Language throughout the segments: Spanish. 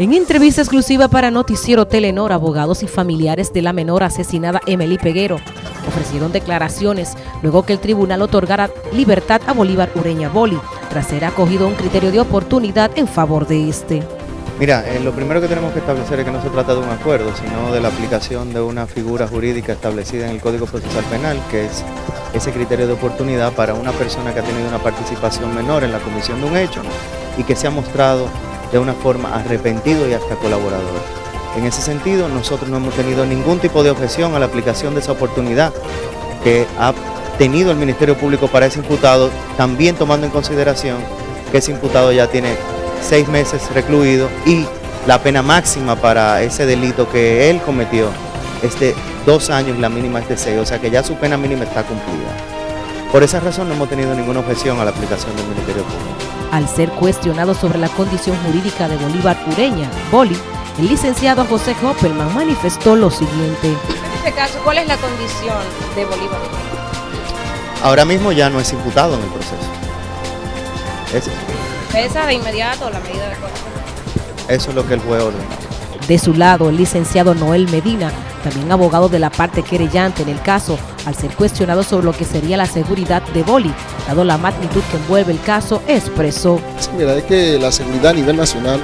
En entrevista exclusiva para Noticiero Telenor, abogados y familiares de la menor asesinada Emily Peguero ofrecieron declaraciones luego que el tribunal otorgara libertad a Bolívar Ureña Boli, tras ser acogido un criterio de oportunidad en favor de este. Mira, eh, lo primero que tenemos que establecer es que no se trata de un acuerdo, sino de la aplicación de una figura jurídica establecida en el Código Procesal Penal, que es ese criterio de oportunidad para una persona que ha tenido una participación menor en la comisión de un hecho y que se ha mostrado de una forma arrepentido y hasta colaborador. En ese sentido, nosotros no hemos tenido ningún tipo de objeción a la aplicación de esa oportunidad que ha tenido el Ministerio Público para ese imputado, también tomando en consideración que ese imputado ya tiene seis meses recluido y la pena máxima para ese delito que él cometió es de dos años y la mínima es de seis, o sea que ya su pena mínima está cumplida. Por esa razón no hemos tenido ninguna objeción a la aplicación del Ministerio Público. Al ser cuestionado sobre la condición jurídica de Bolívar Ureña, Boli, el licenciado José Hoppelman manifestó lo siguiente. En este caso, ¿cuál es la condición de Bolívar? Ahora mismo ya no es imputado en el proceso. Es, ¿Pesa de inmediato la medida de coerción? Eso es lo que el juez ordenó. De su lado, el licenciado Noel Medina, también abogado de la parte querellante en el caso, al ser cuestionado sobre lo que sería la seguridad de Boli, dado la magnitud que envuelve el caso, expresó. Mira, es que la seguridad a nivel nacional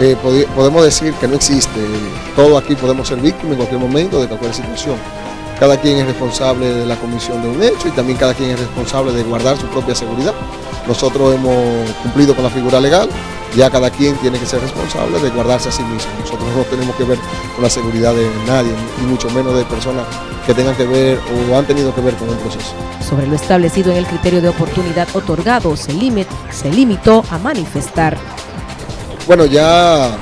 eh, podemos decir que no existe. Todos aquí podemos ser víctimas en cualquier momento de cualquier situación. Cada quien es responsable de la comisión de un hecho y también cada quien es responsable de guardar su propia seguridad. Nosotros hemos cumplido con la figura legal, ya cada quien tiene que ser responsable de guardarse a sí mismo. Nosotros no tenemos que ver con la seguridad de nadie, y mucho menos de personas que tengan que ver o han tenido que ver con el proceso. Sobre lo establecido en el criterio de oportunidad otorgado, se, limit, se limitó a manifestar. Bueno, ya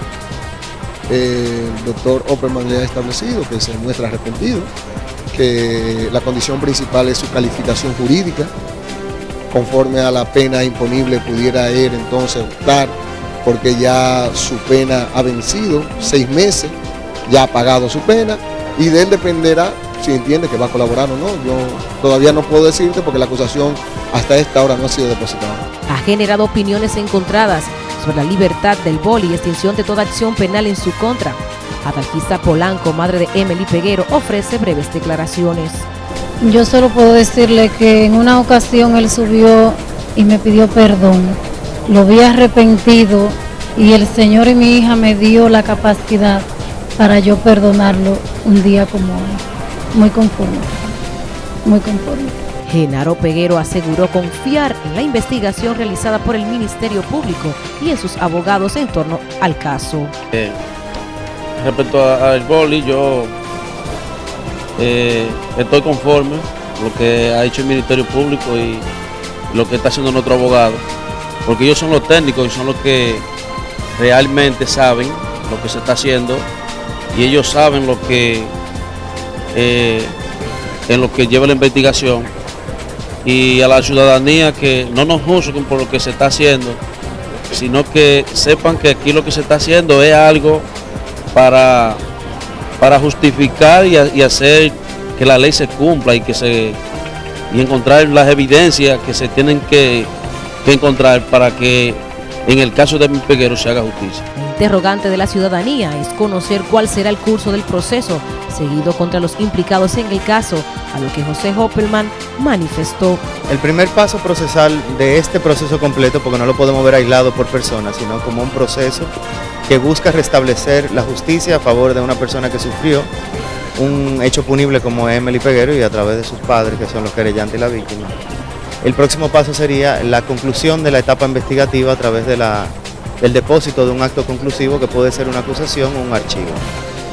eh, el doctor Opperman ya ha establecido que se muestra arrepentido, que la condición principal es su calificación jurídica, conforme a la pena imponible pudiera él entonces optar porque ya su pena ha vencido, seis meses, ya ha pagado su pena y de él dependerá si entiende que va a colaborar o no. Yo todavía no puedo decirte porque la acusación hasta esta hora no ha sido depositada. Ha generado opiniones encontradas sobre la libertad del boli y extinción de toda acción penal en su contra. Adalgisa Polanco, madre de Emily Peguero, ofrece breves declaraciones. Yo solo puedo decirle que en una ocasión él subió y me pidió perdón. Lo vi arrepentido y el Señor y mi hija me dio la capacidad para yo perdonarlo un día como hoy. Muy conforme, muy conforme. Genaro Peguero aseguró confiar en la investigación realizada por el Ministerio Público y en sus abogados en torno al caso. Eh, respecto al boli, yo eh, estoy conforme con lo que ha hecho el Ministerio Público y lo que está haciendo nuestro abogado, porque ellos son los técnicos y son los que realmente saben lo que se está haciendo. Y ellos saben lo que eh, en lo que lleva la investigación. Y a la ciudadanía que no nos juzguen por lo que se está haciendo, sino que sepan que aquí lo que se está haciendo es algo para para justificar y, hacer que la ley se cumpla y que se y encontrar las evidencias que se tienen que, encontrar para que en el caso de mi peguero se haga justicia. El interrogante de la ciudadanía es conocer cuál será el curso del proceso seguido contra los implicados en el caso, a lo que José Hoppelman manifestó. El primer paso procesal de este proceso completo, porque no lo podemos ver aislado por personas, sino como un proceso que busca restablecer la justicia a favor de una persona que sufrió un hecho punible como Emily Peguero y a través de sus padres, que son los querellantes y la víctima. El próximo paso sería la conclusión de la etapa investigativa a través de la, del depósito de un acto conclusivo que puede ser una acusación o un archivo.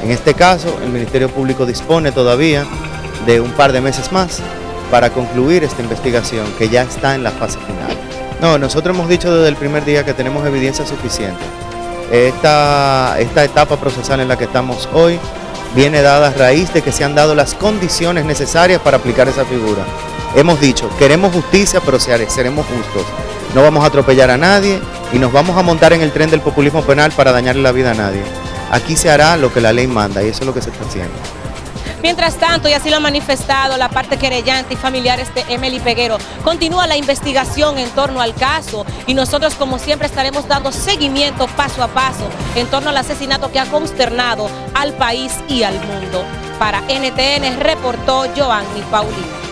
En este caso, el Ministerio Público dispone todavía de un par de meses más para concluir esta investigación que ya está en la fase final. No, nosotros hemos dicho desde el primer día que tenemos evidencia suficiente. Esta, esta etapa procesal en la que estamos hoy viene dada a raíz de que se han dado las condiciones necesarias para aplicar esa figura. Hemos dicho, queremos justicia, pero seremos justos. No vamos a atropellar a nadie y nos vamos a montar en el tren del populismo penal para dañarle la vida a nadie. Aquí se hará lo que la ley manda y eso es lo que se está haciendo. Mientras tanto, y así lo ha manifestado la parte querellante y familiares de Emily Peguero, continúa la investigación en torno al caso y nosotros como siempre estaremos dando seguimiento paso a paso en torno al asesinato que ha consternado al país y al mundo. Para NTN reportó Joanny Paulino.